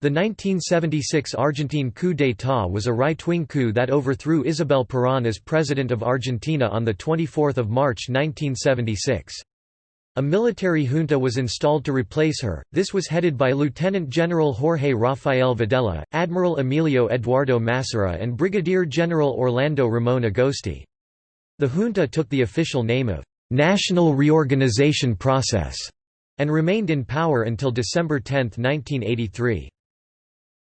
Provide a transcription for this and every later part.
The 1976 Argentine coup d'état was a right-wing coup that overthrew Isabel Perón as President of Argentina on 24 March 1976. A military junta was installed to replace her, this was headed by Lieutenant General Jorge Rafael Videla, Admiral Emilio Eduardo Massera and Brigadier General Orlando Ramon Agosti. The junta took the official name of «National Reorganization Process» and remained in power until December 10, 1983.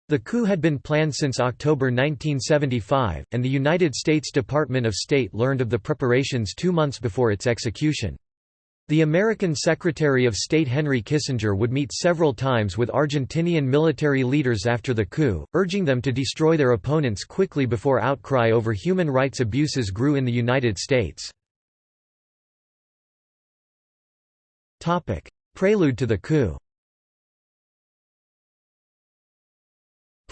The coup had been planned since October 1975, and the United States Department of State learned of the preparations two months before its execution. The American Secretary of State Henry Kissinger would meet several times with Argentinian military leaders after the coup, urging them to destroy their opponents quickly before outcry over human rights abuses grew in the United States. Prelude to the coup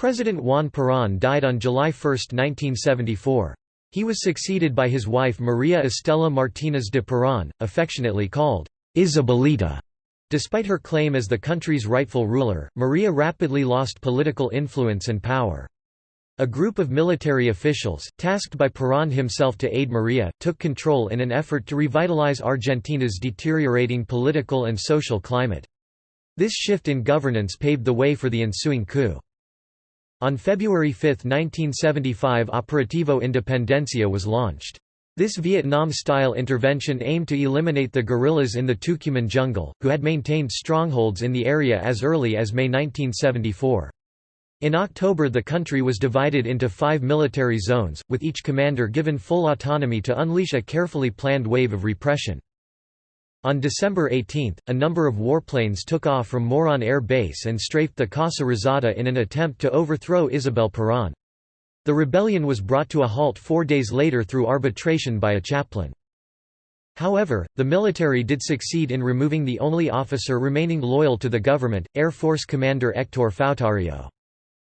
President Juan Perón died on July 1, 1974. He was succeeded by his wife Maria Estela Martínez de Perón, affectionately called Isabelita. Despite her claim as the country's rightful ruler, Maria rapidly lost political influence and power. A group of military officials, tasked by Perón himself to aid Maria, took control in an effort to revitalize Argentina's deteriorating political and social climate. This shift in governance paved the way for the ensuing coup. On February 5, 1975 Operativo Independencia was launched. This Vietnam-style intervention aimed to eliminate the guerrillas in the Tucumán jungle, who had maintained strongholds in the area as early as May 1974. In October the country was divided into five military zones, with each commander given full autonomy to unleash a carefully planned wave of repression. On December 18, a number of warplanes took off from Morón Air Base and strafed the Casa Rosada in an attempt to overthrow Isabel Perón. The rebellion was brought to a halt four days later through arbitration by a chaplain. However, the military did succeed in removing the only officer remaining loyal to the government, Air Force Commander Héctor Fautario.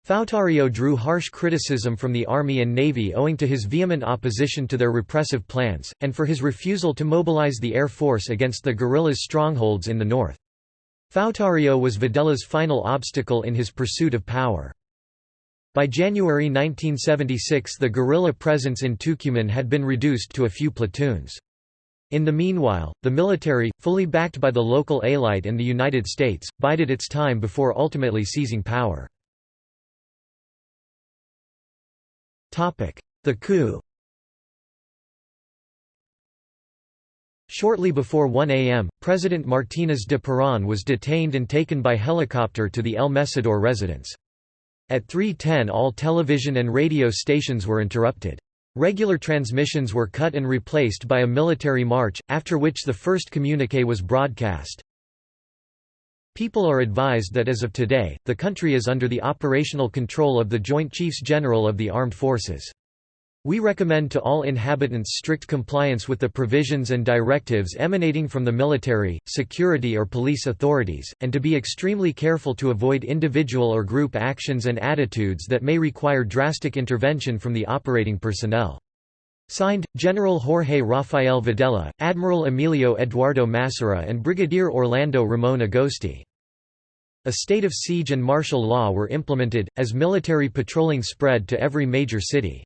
Fautario drew harsh criticism from the Army and Navy owing to his vehement opposition to their repressive plans, and for his refusal to mobilize the Air Force against the guerrillas' strongholds in the north. Fautario was Videla's final obstacle in his pursuit of power. By January 1976 the guerrilla presence in Tucumán had been reduced to a few platoons. In the meanwhile, the military, fully backed by the local élite and the United States, bided its time before ultimately seizing power. The coup Shortly before 1 am, President Martínez de Perón was detained and taken by helicopter to the El Messidor residence. At 3.10 all television and radio stations were interrupted. Regular transmissions were cut and replaced by a military march, after which the first communique was broadcast. People are advised that as of today, the country is under the operational control of the Joint Chiefs General of the Armed Forces. We recommend to all inhabitants strict compliance with the provisions and directives emanating from the military, security or police authorities, and to be extremely careful to avoid individual or group actions and attitudes that may require drastic intervention from the operating personnel. Signed, General Jorge Rafael Videla, Admiral Emilio Eduardo Massera and Brigadier Orlando Ramon Agosti. A state of siege and martial law were implemented, as military patrolling spread to every major city.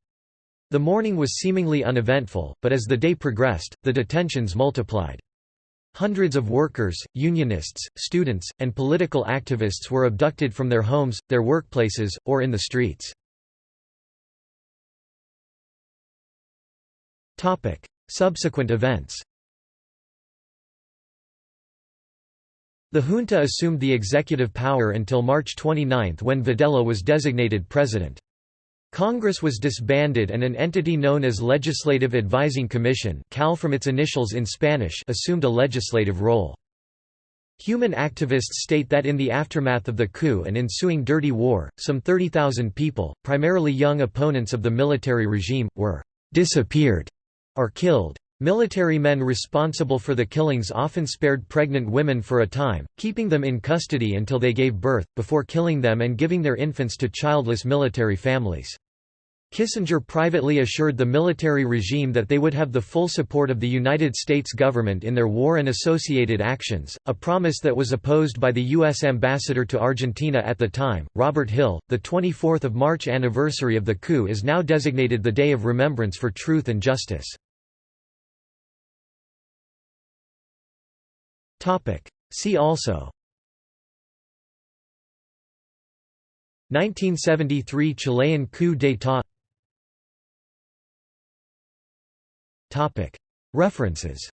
The morning was seemingly uneventful, but as the day progressed, the detentions multiplied. Hundreds of workers, unionists, students, and political activists were abducted from their homes, their workplaces, or in the streets. Subsequent events The junta assumed the executive power until March 29 when Videla was designated president. Congress was disbanded and an entity known as Legislative Advising Commission CAL from its initials in Spanish assumed a legislative role. Human activists state that in the aftermath of the coup and ensuing dirty war, some 30,000 people, primarily young opponents of the military regime, were «disappeared» or killed. Military men responsible for the killings often spared pregnant women for a time, keeping them in custody until they gave birth, before killing them and giving their infants to childless military families. Kissinger privately assured the military regime that they would have the full support of the United States government in their war and associated actions, a promise that was opposed by the U.S. ambassador to Argentina at the time, Robert Hill. The 24th of March anniversary of the coup is now designated the Day of Remembrance for Truth and Justice. See also. 1973 Chilean coup d'état. References